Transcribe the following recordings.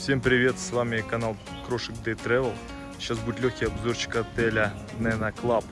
Всем привет, с вами канал Крошек Day Travel. Сейчас будет легкий обзорчик отеля Nena Club.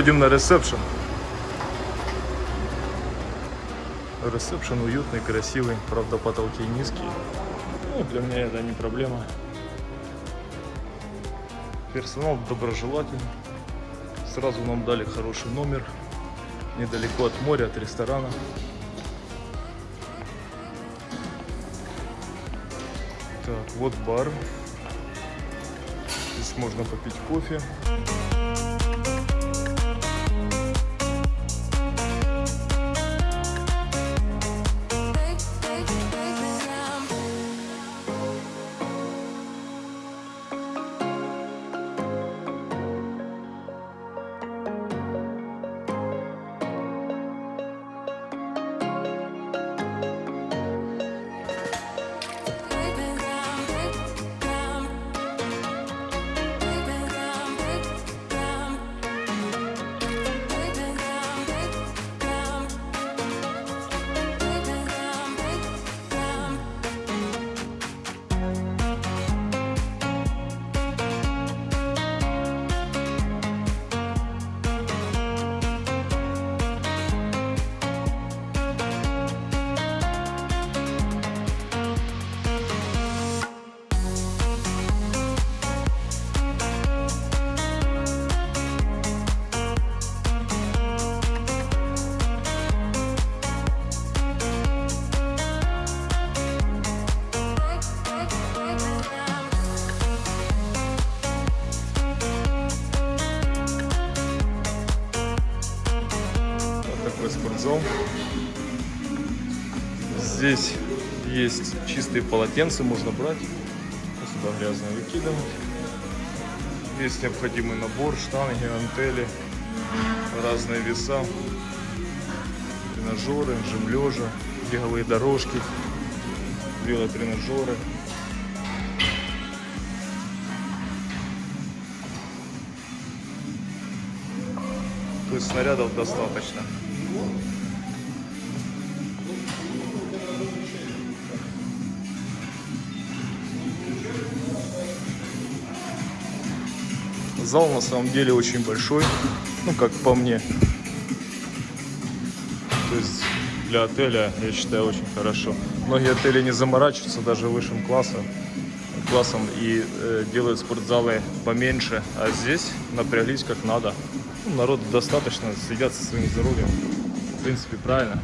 Входим на ресепшн. Ресепшн уютный, красивый, правда потолки низкие. Ну, для меня это не проблема. Персонал доброжелательный. Сразу нам дали хороший номер. Недалеко от моря, от ресторана. Так, вот бар. Здесь можно попить кофе. Чистые полотенца, можно брать. Сюда грязное выкидывать. Есть необходимый набор, штанги, антели, разные веса, тренажеры, жим лежа, беговые дорожки, велотренажеры. То есть снарядов достаточно. Зал на самом деле очень большой, ну как по мне. То есть для отеля, я считаю, очень хорошо. Многие отели не заморачиваются даже высшим классом, классом и э, делают спортзалы поменьше, а здесь напряглись как надо. Ну, народ достаточно, следят со своим здоровьем. В принципе, правильно.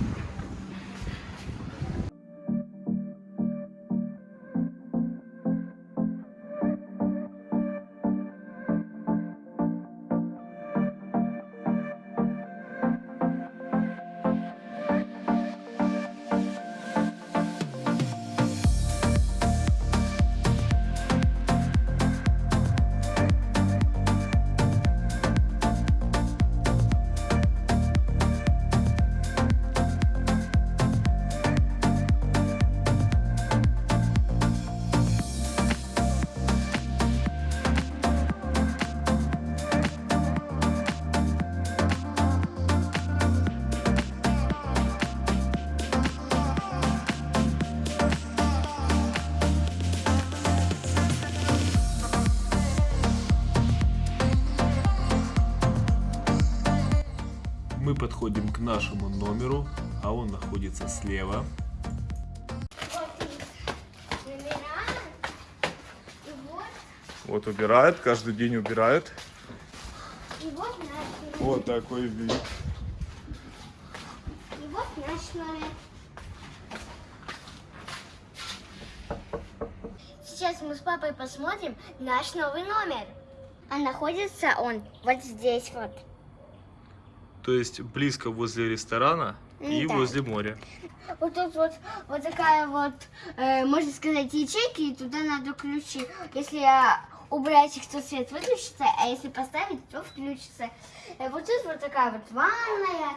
А он находится слева. Вот, Вот убирает, каждый день убирает. и вот наш номер. Вот такой вид. И вот наш номер. сейчас мы с папой посмотрим наш новый номер. А находится он вот здесь вот. То есть близко возле ресторана и Да. возле моря. Вот тут вот, вот такая вот, э, можно сказать, ячейка, и туда надо ключи. Если э, убрать их, то свет выключится, а если поставить, то включится. Э, вот тут вот такая вот ванная.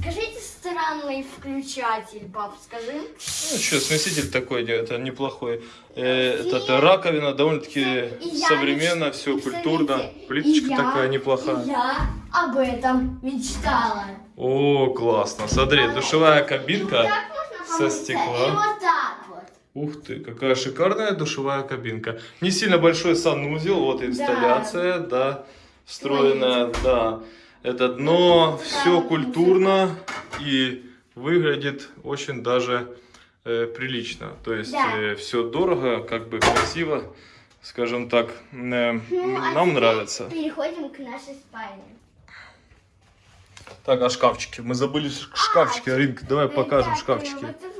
Скажите странный включатель, пап, скажи. Ну что, смеситель такой, это неплохой. Э, И- это раковина довольно-таки современно, меч- все культурно. Плиточка и я- такая неплохая. Я об этом мечтала. О, классно. Смотри, душевая кабинка. можно со стекла. Ух ты, какая шикарная душевая кабинка. Не сильно большой санузел, вот инсталляция, да, встроенная, да. Это дно, все культурно и выглядит очень даже э, прилично. То есть Да. все дорого, как бы красиво, скажем так, э, Ну, а нам теперь нравится. Переходим к нашей спальне. Так, а шкафчики? Мы забыли шкафчики, Аринка, давай покажем Так, шкафчики. Вот тут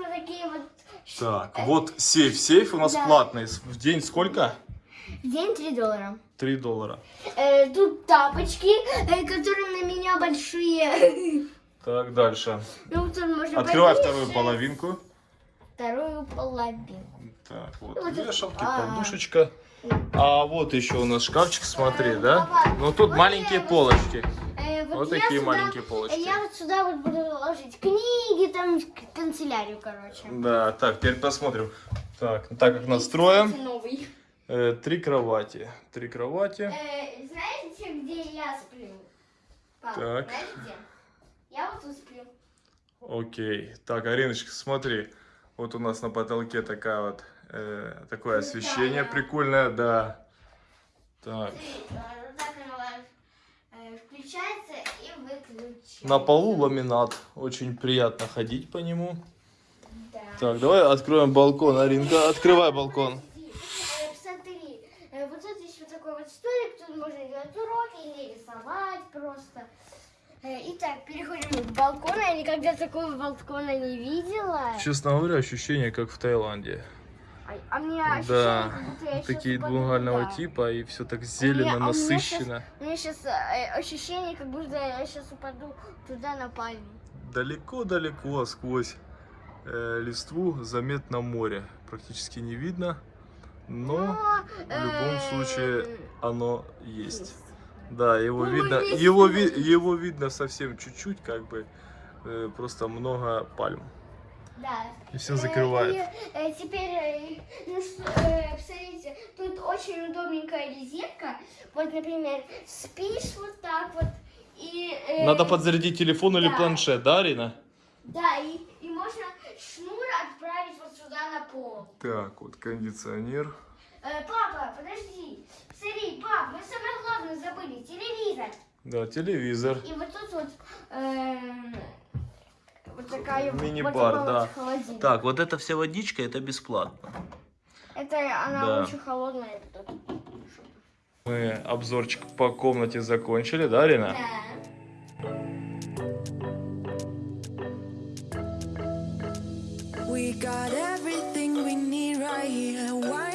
вот. Так, сейф. Сейф у нас Да. платный. В день сколько? В день 3 доллара. 3 доллара. Э, тут тапочки, э, которые на меня большие. Так, дальше. Ну, Открывай повесить вторую половинку. Вторую половину. Так, вот Вот вешалки, а. подушечка. А вот еще у нас шкафчик, смотри, да? Ну тут маленькие полочки. Э, Вот я такие сюда- маленькие полочки. Я вот сюда вот буду ложить книги, там, канцелярию, короче. Да, так, теперь посмотрим. Так, так как настроим. Кстати, Новый. Э, три кровати. Три кровати. Э, знаете, где я сплю? Пап, Так. знаете где? Я вот тут сплю. Окей. Так, Ариночка, смотри. Вот у нас на потолке такая вот, э, такое освещение Прикольно. прикольное, да. Так. Смотри, э, вот так оно э, включается и выключается. На полу ламинат. Очень приятно ходить по нему. Да. Так, давай откроем балкон, Аринка. Открывай балкон. Э, Смотри, э, вот тут есть вот такой вот столик, тут можно делать уроки или рисовать просто. Э, Итак, переходим к балкону. Я никогда такого балкона не видела. Честно говоря, ощущение как в Таиланде. А, а мне Да, ощущение, такие упаду двухгольного туда. типа и все так зелено, а у меня насыщенно. У меня сейчас ощущение, как будто я сейчас упаду туда на пальму. Далеко-далеко сквозь э, листву заметно море. Практически не видно, но в любом э, случае оно есть. Да, его Ну, видно, есть его, ви- его видно совсем чуть-чуть, как бы э, просто много пальм. Да. И все Э, закрывает. и, э, теперь, э, ну что, э, посмотрите, тут очень удобненькая резинка. Вот, например, спишь вот так вот. И, э, Надо подзарядить телефон или да. планшет, да, Арина? Да, и, и можно шнур отправить вот сюда на пол. Так, вот кондиционер. Э, папа, подожди. Смотри, пап, мы самое главное забыли. Телевизор. Да, телевизор. И вот тут вот эм, вот такая вот- Мини-бар, вот да. холодильник. Так, вот эта вся водичка, это бесплатно. Это она Да. очень холодная. тут. Мы обзорчик по комнате закончили, да, Арина? Да. We got everything we need right here. Wine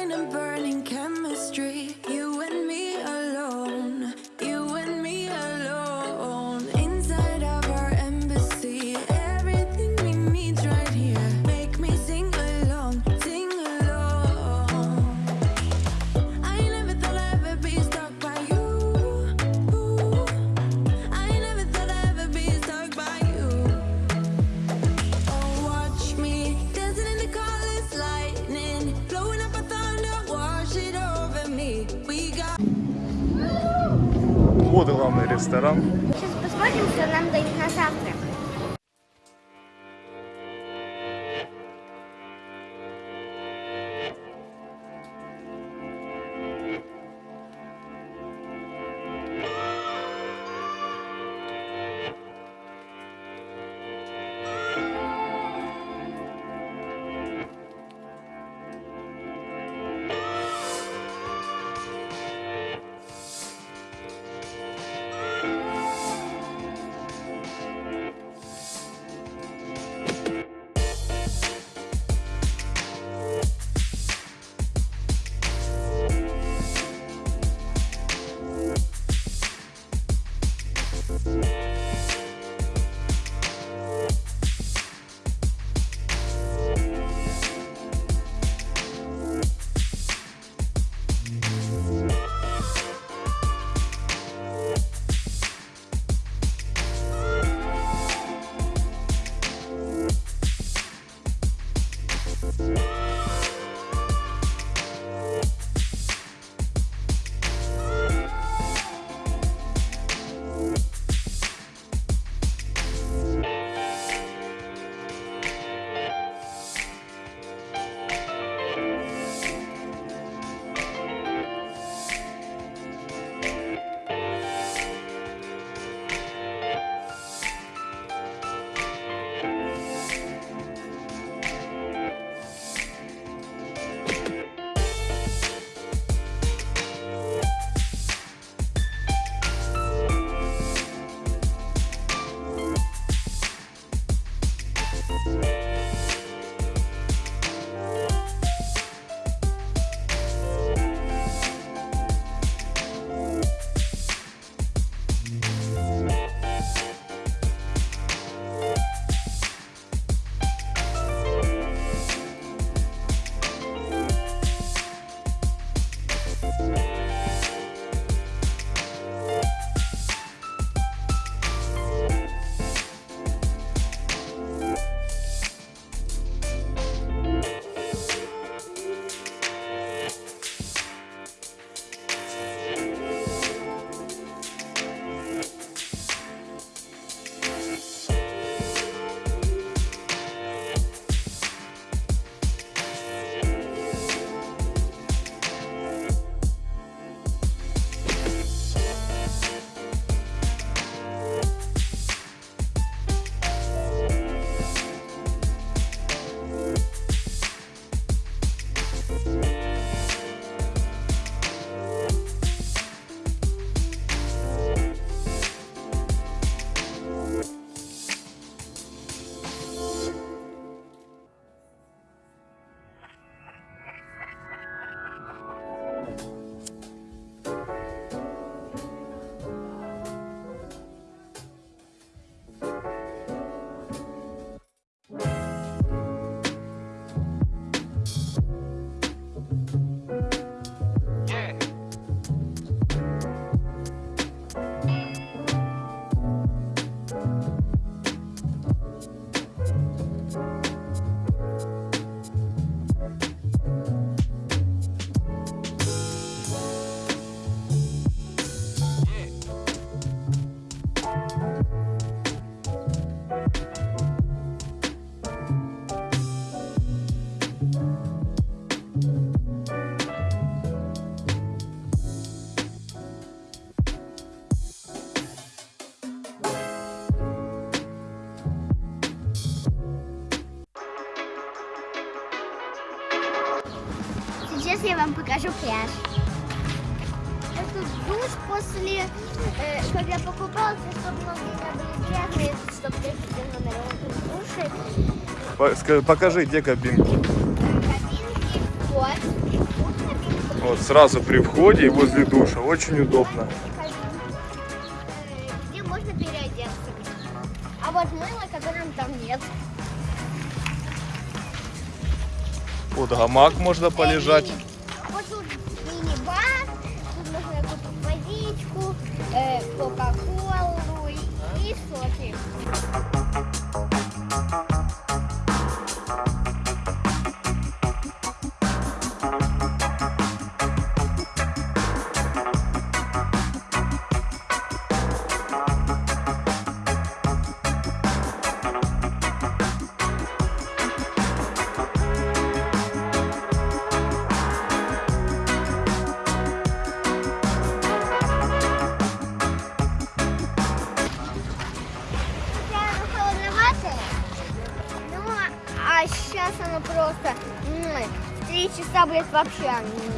Вот главный ресторан. Сейчас посмотрим, что нам дают Покажи, где кабинки. Вот. Сразу при входе и возле душа. Очень удобно. Где можно переодеться. А вот мыло, которым там нет. Вот гамак можно полежать. Э, Вот тут мини-бар, тут можно купить водичку, э, кока-колу и соки.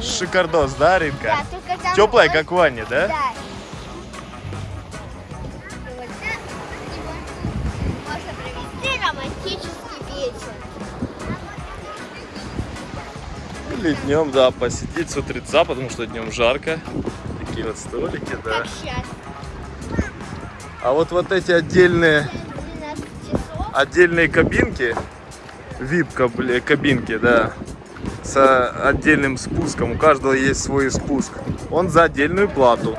Шикардос, да, Ринка? Да, только там Теплая, очень- как в ванне, да? Да. И вот так можно провести романтический вечер. Или днем, да, посидеть с утреца, потому что днем жарко. Такие вот столики, да. Как сейчас. А вот вот эти отдельные, 12 часов. отдельные кабинки, VIP кабинки, да, с отдельным спуском. У каждого есть свой спуск. Он за отдельную плату.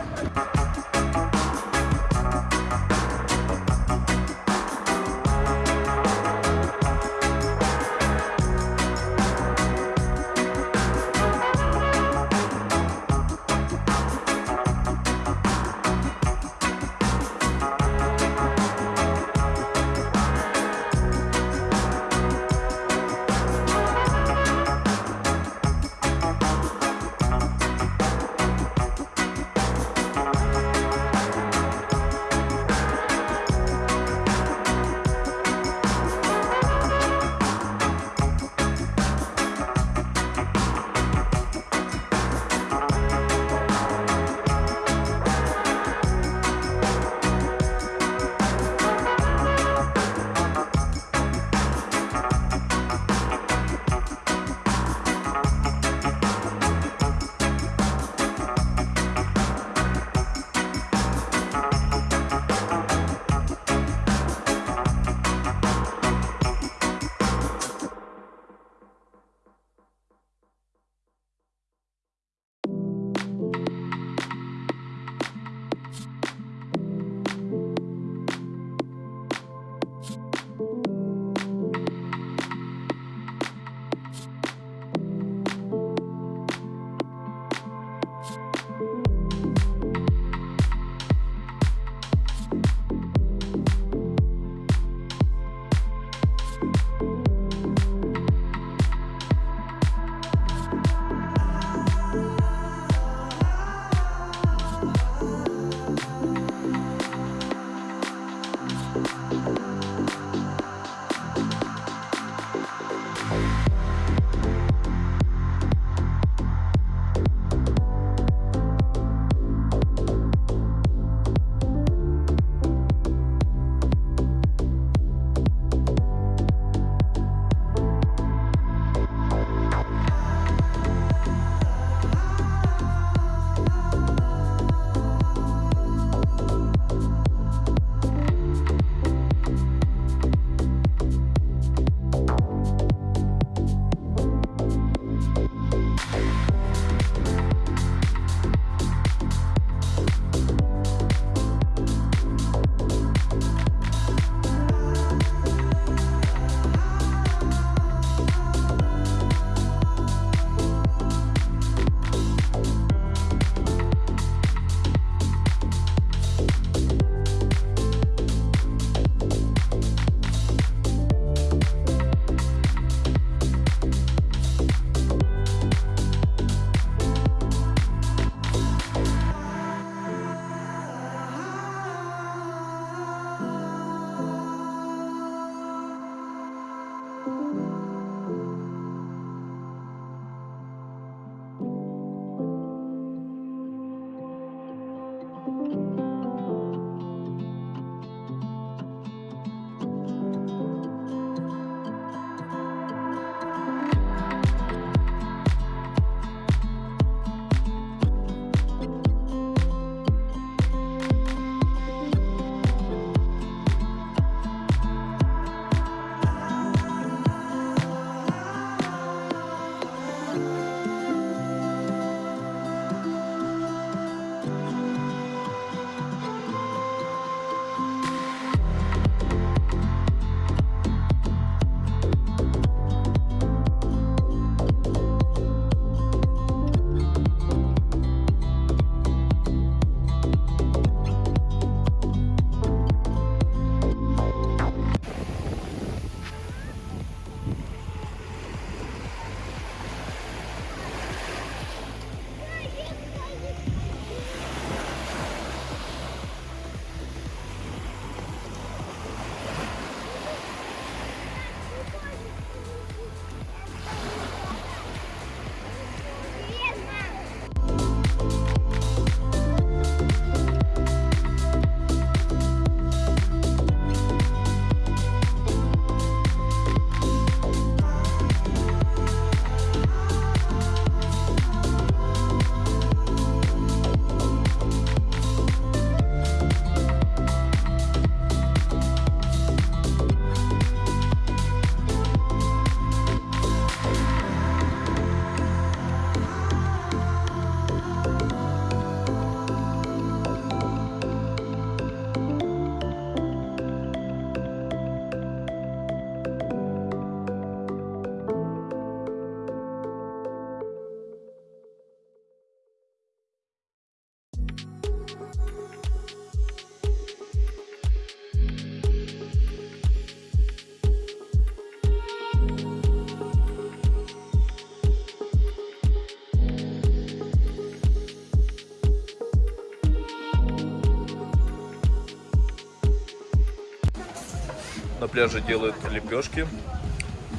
Пляже делают лепешки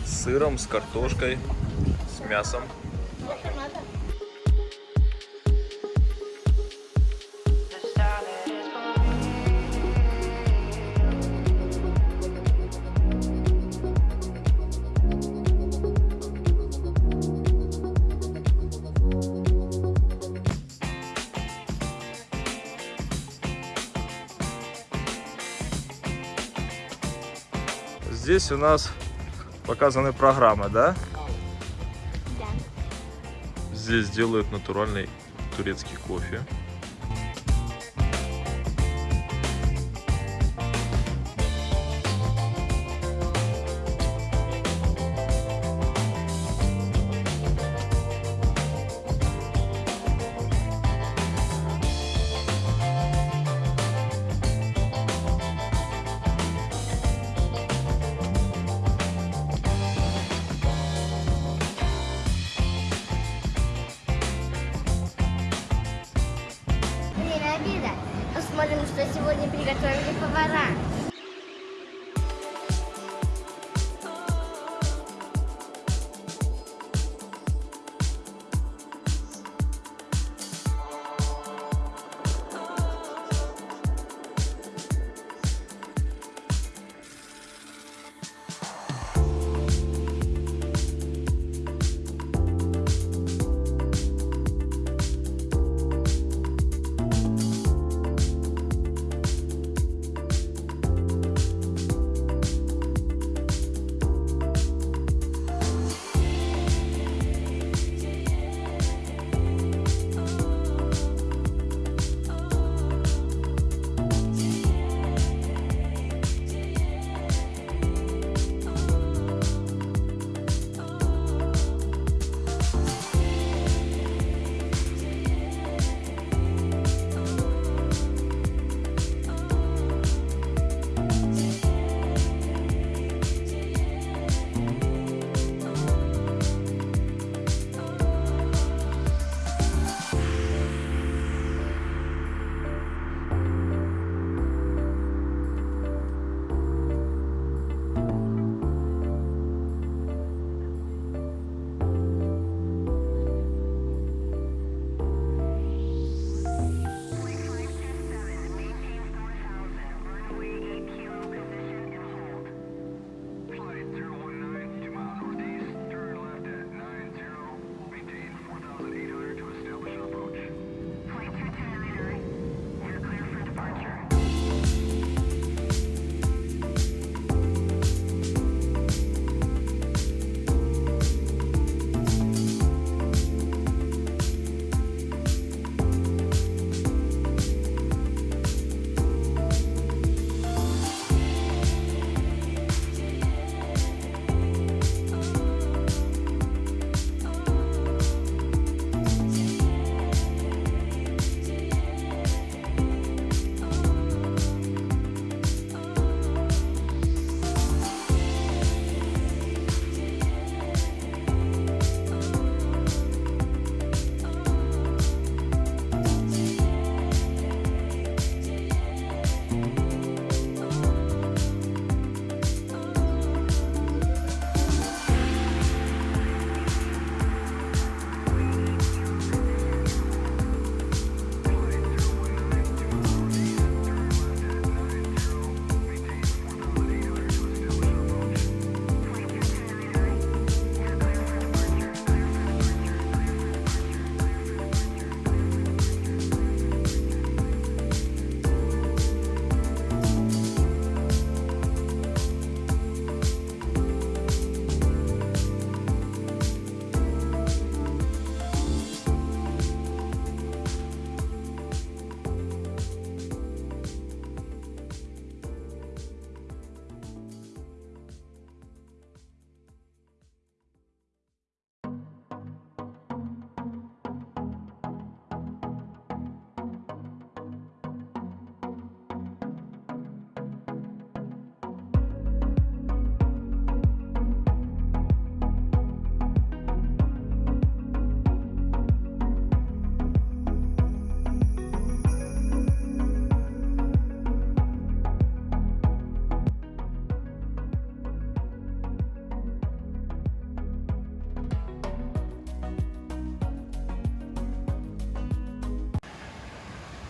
с сыром, с картошкой, с мясом. Здесь у нас показаны программы, да? Да. Здесь делают натуральный турецкий кофе.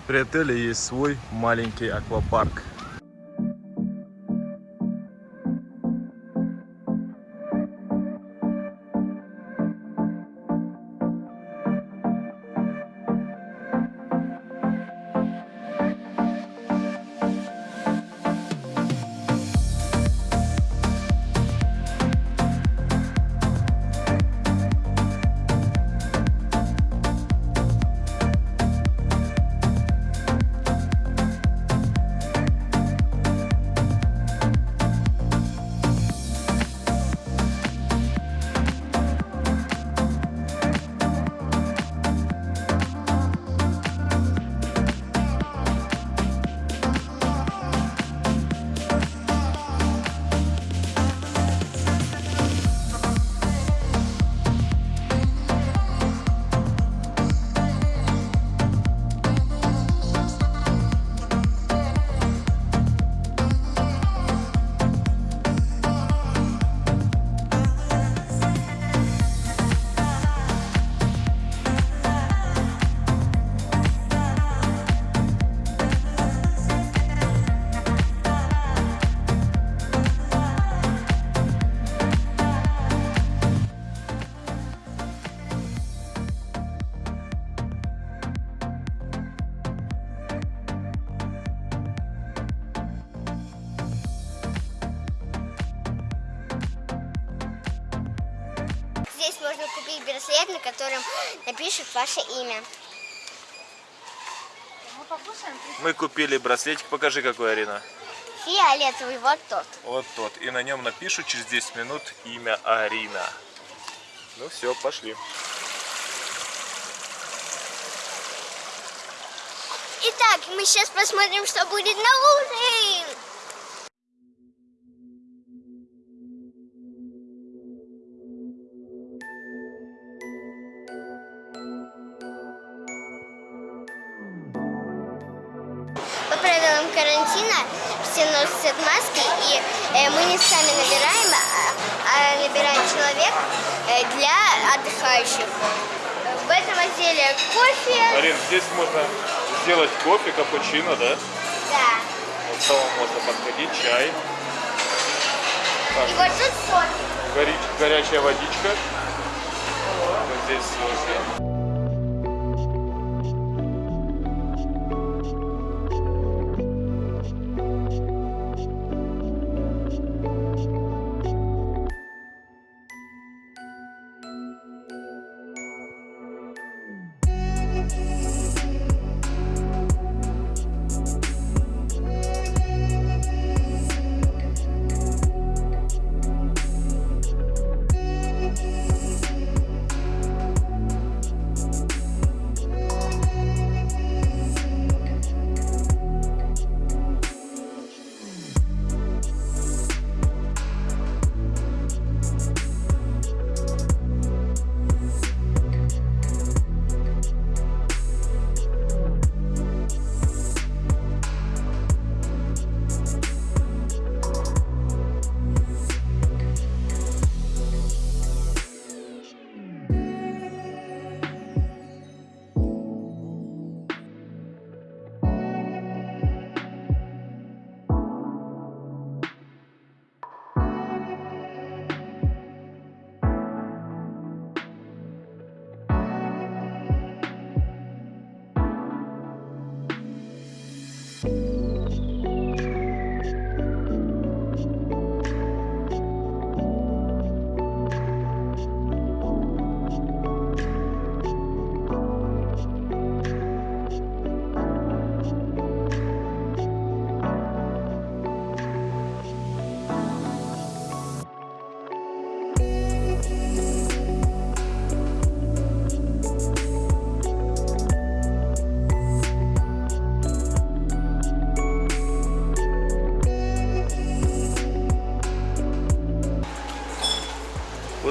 При отеле есть свой маленький аквапарк. Напишут ваше имя. Мы купили браслетик. Покажи, какой, Арина. Фиолетовый, вот тот. Вот тот. И на нем напишут через 10 минут имя Арина. Ну все, пошли. Итак, мы сейчас посмотрим, что будет на ужин. Карантина все носят маски, и э, мы не сами набираем, а, а набирает человек э, для отдыхающих. В этом отделе кофе. Арин, здесь можно сделать кофе, капучино, да? Да. Вот самому можно подходить, чай. Так, И вот тут сок. гори- горячая водичка. Вот здесь соки.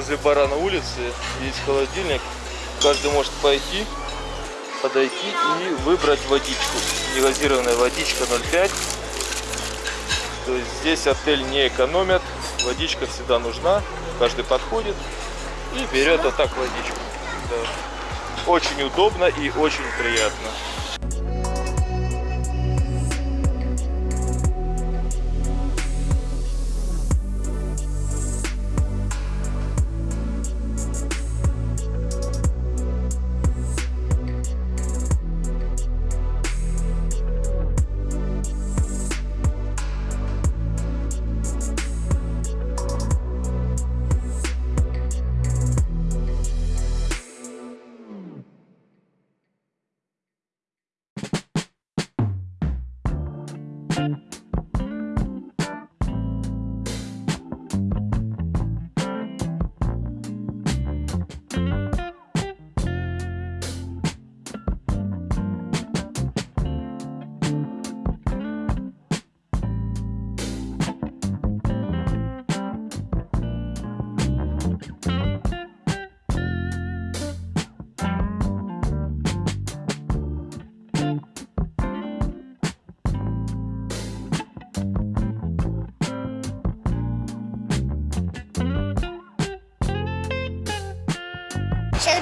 Возле бара на улице есть холодильник. Каждый может пойти, подойти и выбрать водичку. Негазированная водичка 0,5. То есть здесь отель не экономит. Водичка всегда нужна. Каждый подходит и берет вот так водичку. Да. Очень удобно и очень приятно.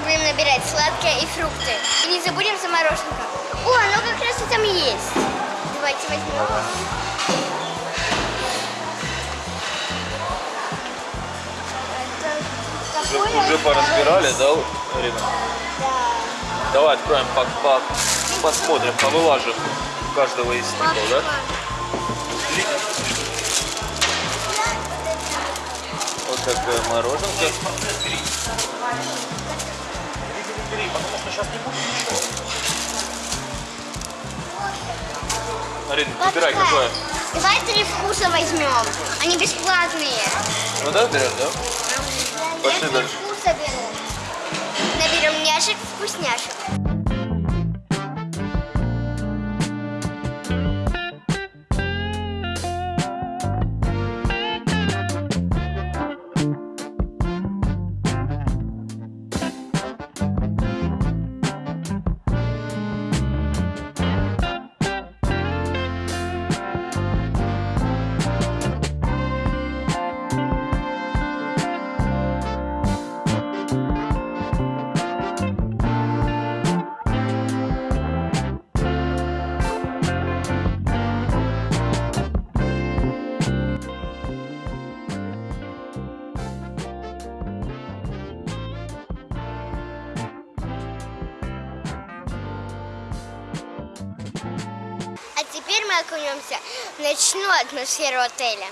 Будем набирать сладкое и фрукты. И не забудем за мороженка. О, оно как раз и там есть. Давайте возьмем. Уже, уже поразбирали, да, Арина? Да. Давай откроем, по, по- посмотрим, повылажим у каждого из стекол, да? Вот такое мороженка. Арина, выбирай какое. Давай три вкуса возьмем. Они бесплатные. Ну да, берем, да? Пошли Я дальше. вкуса беру. Наберем няшек, вкусняшек. Атмосферу отеля.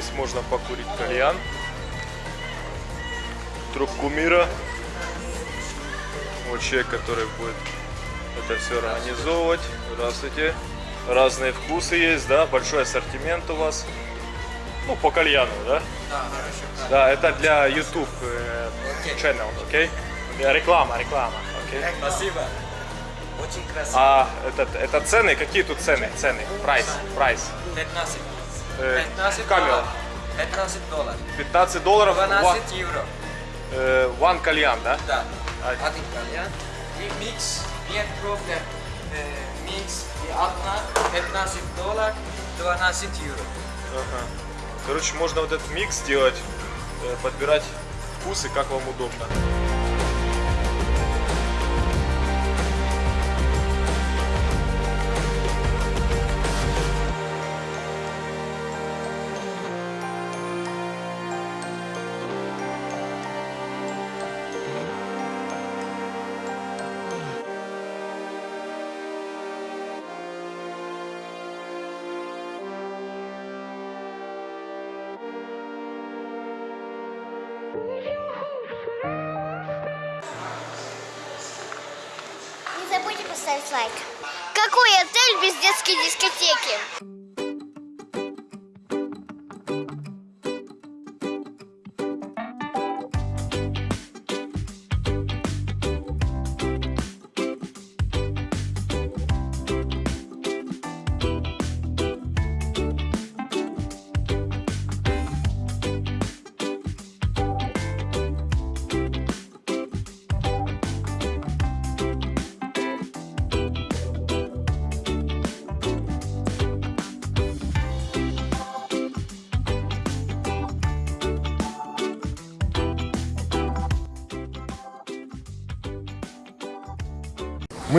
Здесь можно покурить кальян. Трубку мира. Вот человек, который будет это все организовывать. Здравствуйте. Разные вкусы есть, да? Большой ассортимент у вас. Ну, по кальяну, да? Да, хорошо. Да, это для YouTube э, channel, окей? Э, Реклама, реклама, окей? Спасибо. Очень красиво. А это, это цены? Какие тут цены? Цены. Прайс. Price. 15. Э, 15 камера. долларов. 15 долларов. 15 долларов. 12 евро. Э, one кальян, да? Да. А- Один кальян. И микс. Нет проблем. Э, Микс и одна 15 долларов, 12 евро. Ага. Короче, можно вот этот микс сделать, э, подбирать вкусы, как вам удобно. Поставить лайк. Какой отель без детской дискотеки?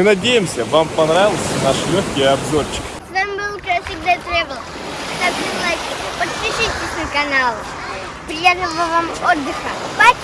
Мы надеемся, вам понравился наш легкий обзорчик. С вами был как всегда Travel. Ставьте лайки, подпишитесь на канал. Приятного вам отдыха. Пока!